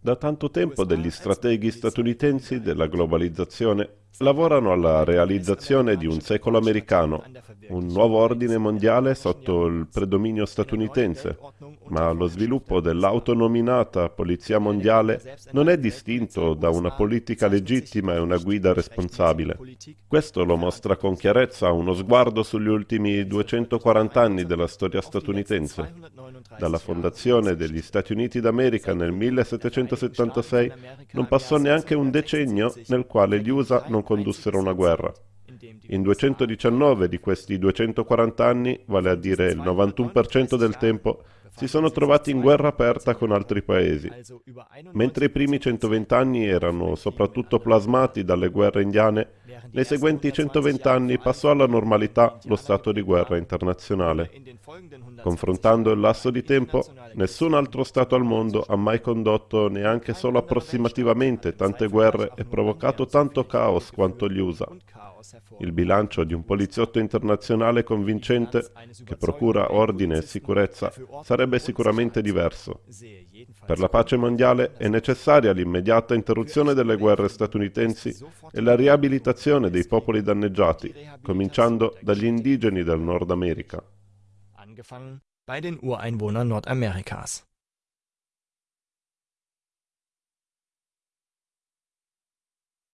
Da tanto tempo degli strateghi statunitensi della globalizzazione lavorano alla realizzazione di un secolo americano, un nuovo ordine mondiale sotto il predominio statunitense, ma lo sviluppo dell'autonominata Polizia Mondiale non è distinto da una politica legittima e una guida responsabile. Questo lo mostra con chiarezza uno sguardo sugli ultimi 240 anni della storia statunitense. Dalla fondazione degli Stati Uniti d'America nel 1776 non passò neanche un decennio nel quale gli USA non condussero una guerra. In 219 di questi 240 anni, vale a dire il 91% del tempo, si sono trovati in guerra aperta con altri paesi. Mentre i primi 120 anni erano soprattutto plasmati dalle guerre indiane, nei seguenti 120 anni passò alla normalità lo stato di guerra internazionale. Confrontando il lasso di tempo, nessun altro Stato al mondo ha mai condotto neanche solo approssimativamente tante guerre e provocato tanto caos quanto gli USA. Il bilancio di un poliziotto internazionale convincente che procura ordine e sicurezza sarebbe sicuramente diverso. Per la pace mondiale è necessaria l'immediata interruzione delle guerre statunitensi e la riabilitazione dei popoli danneggiati, cominciando dagli indigeni del Nord America. bei den Ureinwohnern Nordamerikas.